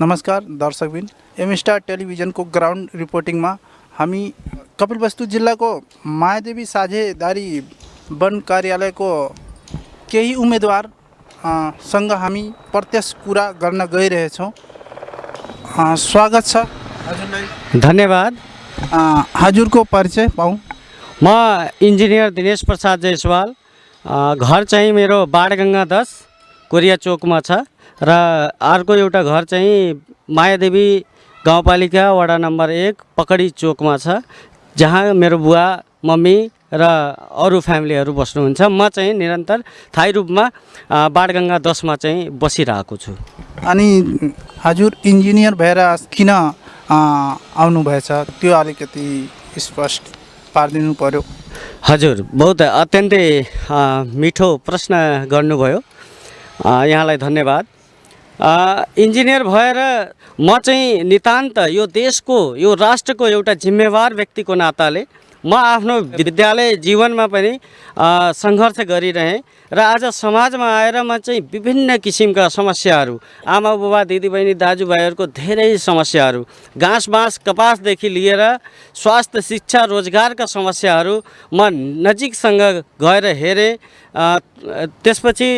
नमस्कार दर्शकबिन। M star टेलिभिजनको ग्राउन्ड रिपोर्टिङमा हामी कपिलवस्तु जिल्लाको मायादेवी साझेदारी वन कार्यालयको केही उम्मेदवार अ, सँग हामी प्रत्यक्ष कुरा गर्न गइरहेछौँ। स्वागत छ। हजुरलाई धन्यवाद हजुरको परिचय पाऊँ। म इन्जिनियर दिनेश प्रसाद जयसवाल। घर चाहिँ मेरो बाणगङ्गा दस कोरिया चोकमा छ। र अर्को एउटा घर चाहिँ मायादेवी गाउँपालिका वडा नम्बर एक पकडी चोकमा छ जहाँ मेरो बुवा मम्मी र अरू फ्यामिलीहरू बस्नुहुन्छ। म चाहिँ निरन्तर थायी रूपमा अ, बाणगङ्गा दसमा चाहिँ बसिरहेको छु। अनि हजुर इन्जिनियर भएर किन आउनुभएछ? त्यो अलिकति स्पष्ट पारिदिनु पर्यो। हजुर बहुत अत्यन्तै मिठो प्रश्न गर्नुभयो। यहाँलाई धन्यवाद। इन्जिनियर भएर म चाहिँ नितान्त यो देशको यो राष्ट्रको एउटा जिम्मेवार व्यक्तिको नाताले म आफ्नो विद्यालय जीवनमा पनि सङ्घर्ष गरिरहेँ र आज समाजमा आएर म चाहिँ विभिन्न किसिमका समस्याहरू आमा बुबा दिदीबहिनी दाजुभाइहरूको धेरै समस्याहरू घाँस बाँस कपासदेखि लिएर स्वास्थ्य शिक्षा रोजगारका समस्याहरू म नजिकसँग गएर हेरेँ। त्यसपछि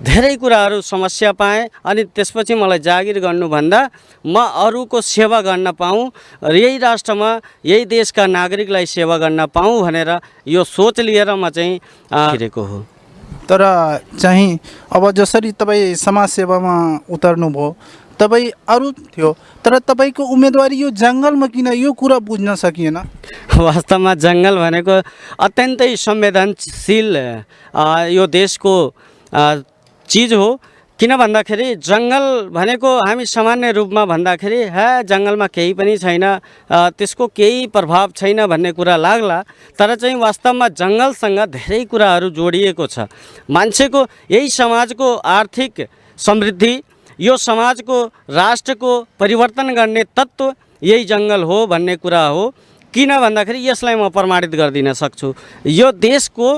धेरै कुराहरू समस्या पाएँ अनि त्यसपछि मलाई जागिर गर्नुभन्दा म अरूको सेवा गर्न पाऊँ र यही राष्ट्रमा यही देशका नागरिकलाई सेवा गर्न पाऊँ भनेर यो सोच लिएर म चाहिँ अ, हिँडेको हो। तर चाहिँ अब जसरी तपाईँ समाजसेवामा उतर्नुभयो तपाईँ अरू थियो तर तपाईँको उम्मेदवारी यो जङ्गलमा किन यो कुरा बुझ्न सकिएन? वास्तवमा जङ्गल भनेको अत्यन्तै संवेदनशील यो देशको अ, चिज हो। किन भन्दाखेरि जङ्गल भनेको हामी सामान्य रूपमा भन्दाखेरि हे जङ्गलमा केही पनि छैन। त्यसको केही प्रभाव छैन भन्ने कुरा लाग्ला। तर चाहिँ वास्तवमा जङ्गलसँग धेरै कुराहरू जोडिएको छ। मान्छेको यही समाजको आर्थिक समृद्धि यो समाजको राष्ट्रको परिवर्तन गर्ने तत्त्व यही जङ्गल हो भन्ने कुरा हो। किन भन्दाखेरि यसलाई म प्रमाणित गरिदिन सक्छु। यो देशको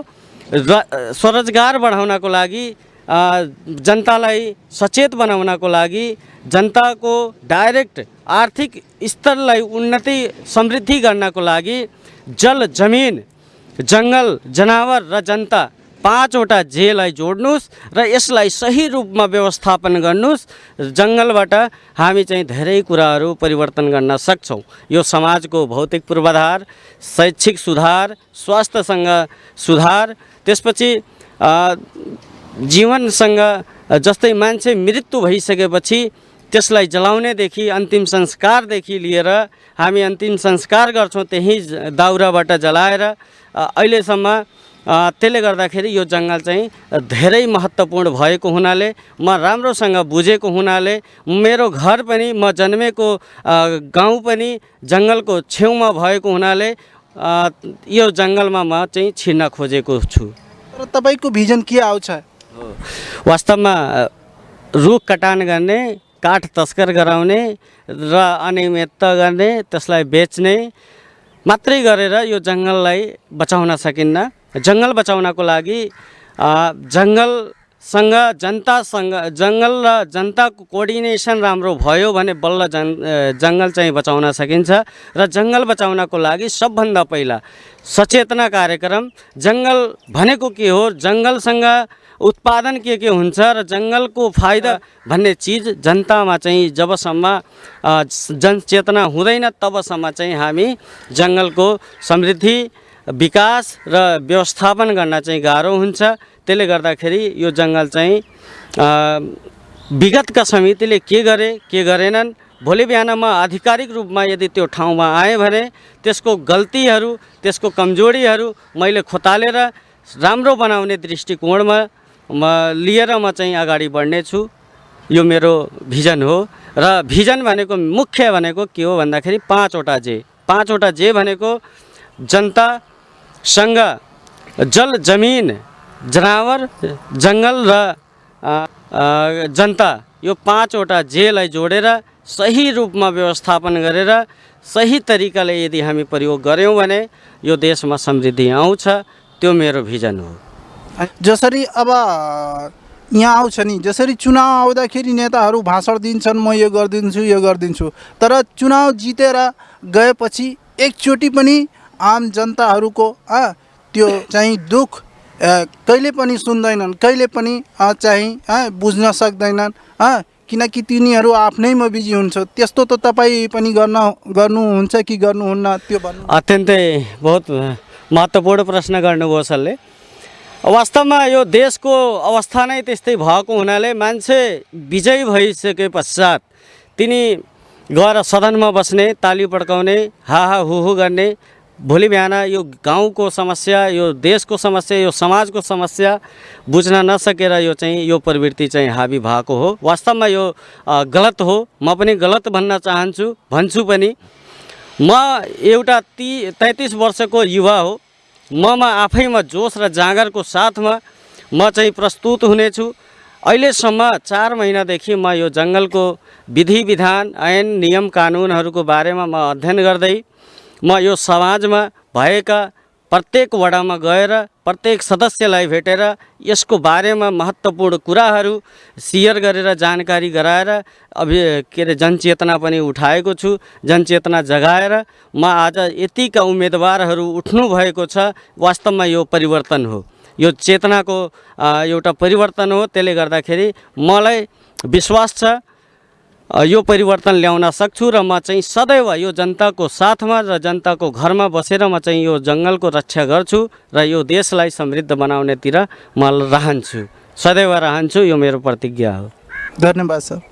स्वरोजगार बढाउनको लागि जनतालाई सचेत बनाउनको लागि जनताको डाइरेक्ट आर्थिक स्तरलाई उन्नति समृद्धि गर्नको लागि जल जमिन जङ्गल जनावर र जनता पाँचवटा जेलाई जोड्नुहोस् र यसलाई सही रूपमा व्यवस्थापन गर्नुहोस्। जङ्गलबाट हामी चाहिँ धेरै कुराहरू परिवर्तन गर्न सक्छौँ। यो समाजको भौतिक पूर्वाधार शैक्षिक सुधार स्वास्थ्यसँग सुधार त्यसपछि जीवनसँग जस्तै मान्छे मृत्यु भइसकेपछि त्यसलाई जलाउनेदेखि अन्तिम संस्कारदेखि लिएर हामी अन्तिम संस्कार गर्छौँ त्यही दाउराबाट जलाएर। अहिलेसम्म त्यसले गर्दाखेरि यो जङ्गल चाहिँ धेरै महत्त्वपूर्ण भएको हुनाले म राम्रोसँग बुझेको हुनाले मेरो घर पनि म जन्मेको गाउँ पनि जङ्गलको छेउमा भएको हुनाले यो जङ्गलमा म चाहिँ छिर्न खोजेको छु। तर तपाईँको भिजन के आउँछ? वास्तवमा रुख कटान गर्ने काठ तस्कर गराउने र अनियमितता गर्ने त्यसलाई बेच्ने मात्रै गरेर यो जङ्गललाई बचाउन सकिन्न। जङ्गल बचाउनको लागि जङ्गलसँग जनतासँग जङ्गल र जनताको कोअर्डिनेसन राम्रो भयो भने बल्ल अ, जङ्गल चाहिँ बचाउन सकिन्छ। र जङ्गल बचाउनको लागि सबभन्दा पहिला सचेतना कार्यक्रम जङ्गल भनेको के हो? जङ्गलसँग उत्पादन के के हुन्छ र जङ्गलको फाइदा भन्ने चिज जनतामा चाहिँ जबसम्म जनचेतना हुँदैन तबसम्म चाहिँ हामी जङ्गलको समृद्धि विकास र व्यवस्थापन गर्न चाहिँ गाह्रो हुन्छ। त्यसले गर्दाखेरि यो जङ्गल चाहिँ विगतका समितिले के गरे के गरेनन्? भोलि बिहान म आधिकारिक रूपमा यदि त्यो ठाउँमा आएँ भने त्यसको गल्तीहरू त्यसको कमजोरीहरू मैले खोतालेर राम्रो बनाउने दृष्टिकोणमा म लिएर म चाहिँ अगाडि बढ्नेछु। यो मेरो भिजन हो र भिजन भनेको मुख्य भनेको के हो भन्दाखेरि पाँचवटा जे। पाँचवटा जे भनेको जनतासँग जल जमिन जनावर जङ्गल र जनता। यो पाँचवटा जेलाई जोडेर सही रूपमा व्यवस्थापन गरेर सही तरिकाले यदि हामी प्रयोग गऱ्यौँ भने यो देशमा समृद्धि आउँछ। त्यो मेरो भिजन हो। जसरी अब यहाँ आउँछ नि जसरी चुनाव आउँदाखेरि नेताहरू भाषण दिन्छन् म यो गरिदिन्छु यो गरिदिन्छु। तर चुनाव जितेर गएपछि एकचोटि पनि आम जनताहरूको त्यो चाहिँ दुःख कहिले पनि सुन्दैनन् कहिले पनि चाहिँ बुझ्न सक्दैनन् किनकि तिनीहरू आफ्नैमा बिजी हुन्छ। त्यस्तो त तपाईँ पनि गर्न गर्नुहुन्छ कि गर्नुहुन्न त्यो भन्नु। अत्यन्तै बहुत महत्त्वपूर्ण प्रश्न गर्नुभयो सरले वास्तवमा यो देशको अवस्था नै त्यस्तै भएको हुनाले मान्छे विजयी भइसके पश्चात तिनी गएर सदनमा बस्ने ताली पड्काउने हा हा गर्ने भोलि बिहान यो गाउँको समस्या यो देशको समस्या यो समाजको समस्या बुझ्न नसकेर यो चाहिँ यो प्रवृत्ति चाहिँ हाबी भएको हो। वास्तवमा यो गलत हो। म पनि गलत भन्न चाहन्छु भन्छु पनि। म एउटा ती तैँतिस वर्षको युवा हो। ममा आफैमा जोस र जाँगरको साथमा म चाहिँ प्रस्तुत हुनेछु। अहिलेसम्म चार महिनादेखि म यो जङ्गलको विधि विधान ऐन नियम कानुनहरूको बारेमा म अध्ययन गर्दै म यो समाजमा भएका प्रत्येक वडामा गएर प्रत्येक सदस्यलाई भेटेर यसको बारेमा महत्त्वपूर्ण कुराहरू सेयर गरेर जानकारी गराएर अभि के अरे जनचेतना पनि उठाएको छु। जनचेतना जगाएर म आज यतिका उम्मेदवारहरू उठ्नु भएको छ वास्तवमा यो परिवर्तन हो। यो चेतनाको एउटा परिवर्तन हो। त्यसले गर्दाखेरि मलाई विश्वास छ यो परिवर्तन ल्याउन सक्छु र म चाहिँ सदैव यो जनताको साथमा र जनताको घरमा बसेर म चाहिँ यो जङ्गलको रक्षा गर्छु र यो देशलाई समृद्ध बनाउनेतिर म रहन्छु। सदैव रहन्छु यो मेरो प्रतिज्ञा हो। धन्यवाद सर।